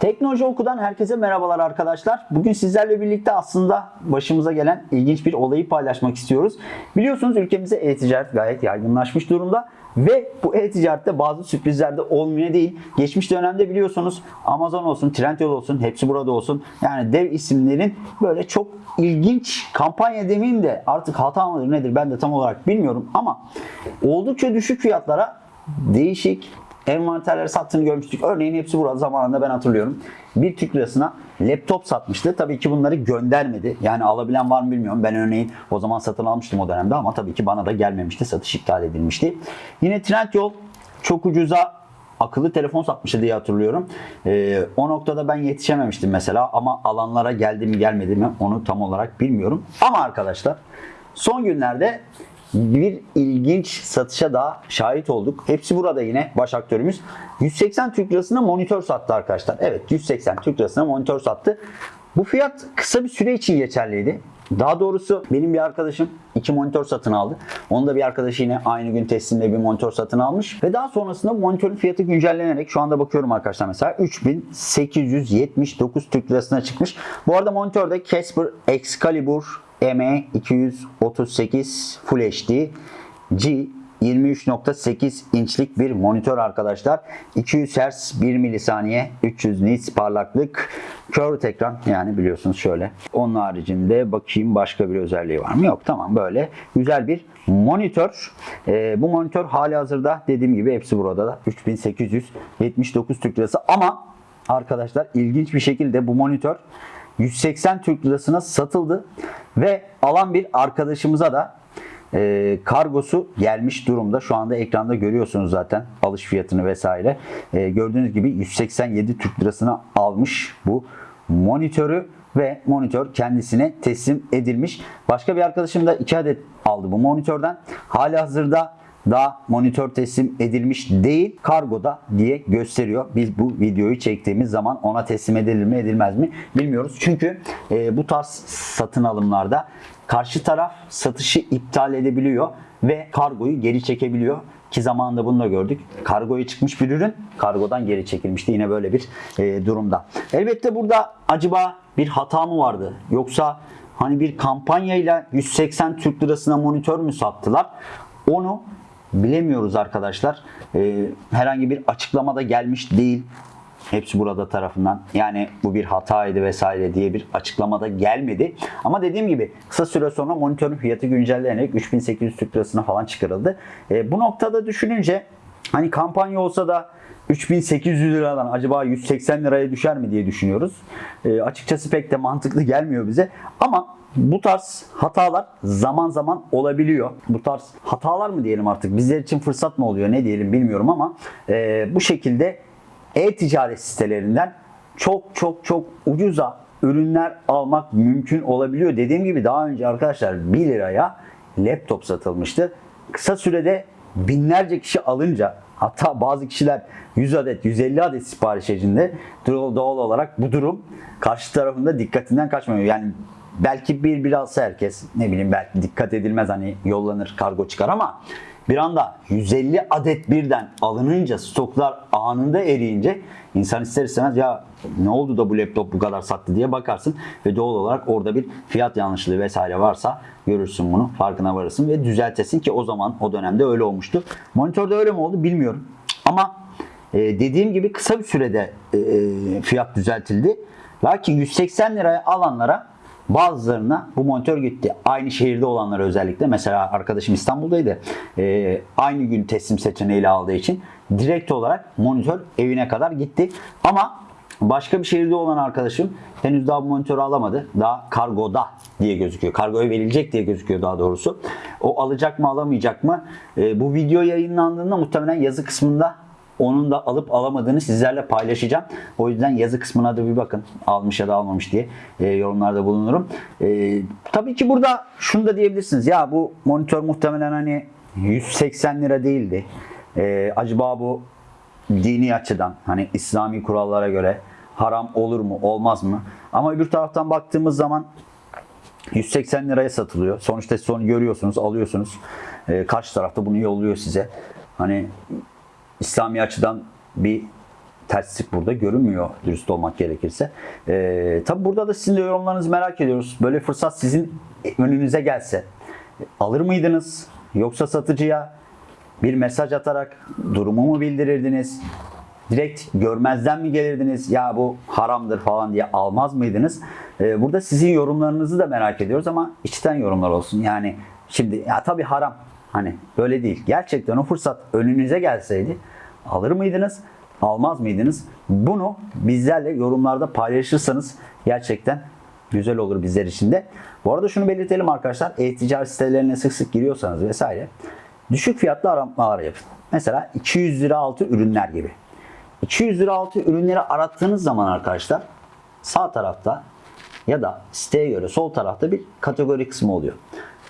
Teknoloji Oku'dan herkese merhabalar arkadaşlar. Bugün sizlerle birlikte aslında başımıza gelen ilginç bir olayı paylaşmak istiyoruz. Biliyorsunuz ülkemizde e-ticaret gayet yaygınlaşmış durumda. Ve bu e-ticarette bazı sürprizler de olmuyor değil. Geçmiş dönemde biliyorsunuz Amazon olsun, Trendyol olsun, hepsi burada olsun. Yani dev isimlerin böyle çok ilginç kampanya demeyeyim de artık hata mıdır nedir ben de tam olarak bilmiyorum ama oldukça düşük fiyatlara değişik envanterleri sattığını görmüştük. Örneğin hepsi burada zamanında ben hatırlıyorum. Bir Türk lirasına laptop satmıştı. Tabii ki bunları göndermedi. Yani alabilen var mı bilmiyorum. Ben örneğin o zaman satın almıştım o dönemde ama tabii ki bana da gelmemişti. Satış iptal edilmişti. Yine Trendyol çok ucuza akıllı telefon satmıştı diye hatırlıyorum. Ee, o noktada ben yetişememiştim mesela ama alanlara geldi mi gelmedi mi onu tam olarak bilmiyorum. Ama arkadaşlar son günlerde bir ilginç satışa daha şahit olduk. Hepsi burada yine baş aktörümüz. 180 Türk Lirası'na monitör sattı arkadaşlar. Evet 180 Türk Lirası'na monitör sattı. Bu fiyat kısa bir süre için geçerliydi. Daha doğrusu benim bir arkadaşım iki monitör satın aldı. Onun da bir arkadaşı yine aynı gün teslimle bir monitör satın almış. Ve daha sonrasında monitörün fiyatı güncellenerek şu anda bakıyorum arkadaşlar mesela 3879 Türk Lirası'na çıkmış. Bu arada monitörde Casper Excalibur ME238 Full HD G 23.8 inçlik bir monitör arkadaşlar. 200 Hz 1 milisaniye 300 nits parlaklık curved ekran yani biliyorsunuz şöyle. Onun haricinde bakayım başka bir özelliği var mı? Yok tamam böyle güzel bir monitör. Ee, bu monitör hali hazırda dediğim gibi hepsi burada da 3879 Türk Lirası ama arkadaşlar ilginç bir şekilde bu monitör 180 Türk Lirasına satıldı ve alan bir arkadaşımıza da e, kargosu gelmiş durumda. Şu anda ekranda görüyorsunuz zaten alış fiyatını vesaire. E, gördüğünüz gibi 187 Türk Lirasına almış bu monitörü ve monitör kendisine teslim edilmiş. Başka bir arkadaşım da 2 adet aldı bu monitörden. Hali hazırda daha monitör teslim edilmiş değil kargoda diye gösteriyor. Biz bu videoyu çektiğimiz zaman ona teslim edilir mi edilmez mi bilmiyoruz. Çünkü e, bu tarz satın alımlarda karşı taraf satışı iptal edebiliyor ve kargoyu geri çekebiliyor. Ki zamanında bunu da gördük. Kargoya çıkmış bir ürün kargodan geri çekilmişti. Yine böyle bir e, durumda. Elbette burada acaba bir hata mı vardı? Yoksa hani bir kampanyayla 180 Türk lirasına monitör mü sattılar? Onu bilemiyoruz arkadaşlar. Ee, herhangi bir açıklamada gelmiş değil. Hepsi burada tarafından. Yani bu bir hataydı vesaire diye bir açıklamada gelmedi. Ama dediğim gibi kısa süre sonra monitörün fiyatı güncellenerek 3800 Türk lirasına falan çıkarıldı. Ee, bu noktada düşününce hani kampanya olsa da 3800 liradan acaba 180 liraya düşer mi diye düşünüyoruz. Ee, açıkçası pek de mantıklı gelmiyor bize. Ama bu tarz hatalar zaman zaman olabiliyor. Bu tarz hatalar mı diyelim artık bizler için fırsat mı oluyor ne diyelim bilmiyorum ama e, bu şekilde e-ticaret sitelerinden çok çok çok ucuza ürünler almak mümkün olabiliyor. Dediğim gibi daha önce arkadaşlar 1 liraya laptop satılmıştı. Kısa sürede binlerce kişi alınca hatta bazı kişiler 100 adet 150 adet sipariş edince doğal olarak bu durum karşı tarafında dikkatinden kaçmıyor. Yani belki bir bir alsa herkes ne bileyim belki dikkat edilmez hani yollanır kargo çıkar ama bir anda 150 adet birden alınınca stoklar anında eriyince insan ister istemez ya ne oldu da bu laptop bu kadar sattı diye bakarsın ve doğal olarak orada bir fiyat yanlışlığı vesaire varsa görürsün bunu farkına varırsın ve düzeltesin ki o zaman o dönemde öyle olmuştu. Monitörde öyle mi oldu bilmiyorum ama e, dediğim gibi kısa bir sürede e, fiyat düzeltildi. Lakin 180 liraya alanlara Bazılarına bu monitör gitti. Aynı şehirde olanlara özellikle. Mesela arkadaşım İstanbul'daydı. Ee, aynı gün teslim seçeneğiyle aldığı için direkt olarak monitör evine kadar gitti. Ama başka bir şehirde olan arkadaşım henüz daha bu monitörü alamadı. Daha kargoda diye gözüküyor. Kargoya verilecek diye gözüküyor daha doğrusu. O alacak mı alamayacak mı? Ee, bu video yayınlandığında muhtemelen yazı kısmında onun da alıp alamadığını sizlerle paylaşacağım. O yüzden yazı kısmına da bir bakın. Almış ya da almamış diye e, yorumlarda bulunurum. E, tabii ki burada şunu da diyebilirsiniz. Ya bu monitör muhtemelen hani 180 lira değildi. E, acaba bu dini açıdan hani İslami kurallara göre haram olur mu olmaz mı? Ama öbür taraftan baktığımız zaman 180 liraya satılıyor. Sonuçta siz onu görüyorsunuz, alıyorsunuz. E, karşı tarafta bunu yolluyor size. Hani İslami açıdan bir terslik burada görünmüyor dürüst olmak gerekirse. Ee, tabi burada da sizin de yorumlarınızı merak ediyoruz. Böyle fırsat sizin önünüze gelse alır mıydınız? Yoksa satıcıya bir mesaj atarak durumu mu bildirirdiniz? Direkt görmezden mi gelirdiniz? Ya bu haramdır falan diye almaz mıydınız? Ee, burada sizin yorumlarınızı da merak ediyoruz ama içten yorumlar olsun. Yani şimdi ya tabii haram. Hani böyle değil. Gerçekten o fırsat önünüze gelseydi alır mıydınız? Almaz mıydınız? Bunu bizlerle yorumlarda paylaşırsanız gerçekten güzel olur bizler için de. Bu arada şunu belirtelim arkadaşlar. E-ticaret sitelerine sık sık giriyorsanız vesaire düşük fiyatlı aramalar yapın. Mesela 200 lira altı ürünler gibi. 200 lira altı ürünleri arattığınız zaman arkadaşlar sağ tarafta ya da siteye göre sol tarafta bir kategori kısmı oluyor.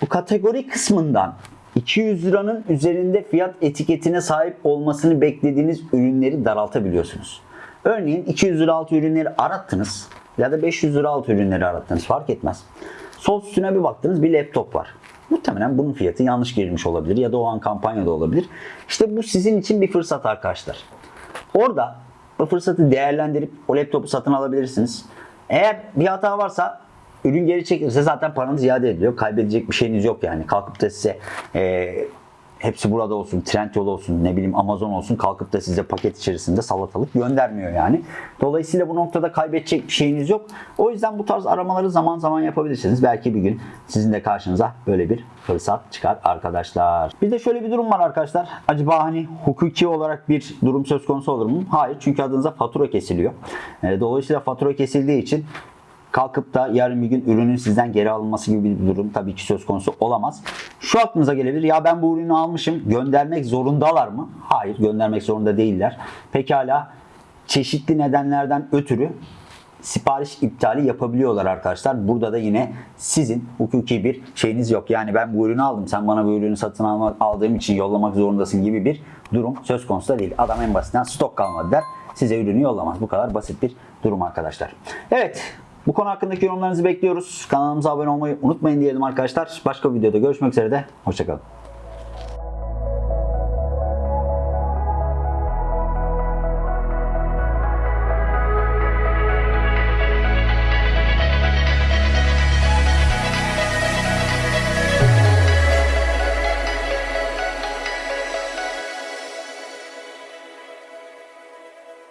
Bu kategori kısmından 200 liranın üzerinde fiyat etiketine sahip olmasını beklediğiniz ürünleri daraltabiliyorsunuz. Örneğin 200 lira altı ürünleri arattınız ya da 500 lira altı ürünleri arattınız fark etmez. Sol üstüne bir baktınız bir laptop var. Muhtemelen bunun fiyatı yanlış girilmiş olabilir ya da o an kampanyada olabilir. İşte bu sizin için bir fırsat arkadaşlar. Orada bu fırsatı değerlendirip o laptopu satın alabilirsiniz. Eğer bir hata varsa ürün geri çekilirse zaten paranız iade ediliyor. Kaybedecek bir şeyiniz yok yani. Kalkıp da size e, hepsi burada olsun, Trendyol olsun, ne bileyim Amazon olsun kalkıp da size paket içerisinde salatalık göndermiyor yani. Dolayısıyla bu noktada kaybedecek bir şeyiniz yok. O yüzden bu tarz aramaları zaman zaman yapabilirsiniz. Belki bir gün sizin de karşınıza böyle bir fırsat çıkar arkadaşlar. Bir de şöyle bir durum var arkadaşlar. Acaba hani hukuki olarak bir durum söz konusu olur mu? Hayır. Çünkü adınıza fatura kesiliyor. E, Dolayısıyla fatura kesildiği için kalkıp da yarın bir gün ürünün sizden geri alınması gibi bir durum tabii ki söz konusu olamaz. Şu aklınıza gelebilir. Ya ben bu ürünü almışım. Göndermek zorundalar mı? Hayır, göndermek zorunda değiller. Pekala çeşitli nedenlerden ötürü sipariş iptali yapabiliyorlar arkadaşlar. Burada da yine sizin hukuki bir şeyiniz yok. Yani ben bu ürünü aldım. Sen bana bu ürünü satın almak, aldığım için yollamak zorundasın gibi bir durum söz konusu da değil. Adam en basitinden stok kalmadı der. Size ürünü yollamaz. Bu kadar basit bir durum arkadaşlar. Evet. Bu konu hakkındaki yorumlarınızı bekliyoruz. Kanalımıza abone olmayı unutmayın diyelim arkadaşlar. Başka bir videoda görüşmek üzere de. Hoşçakalın.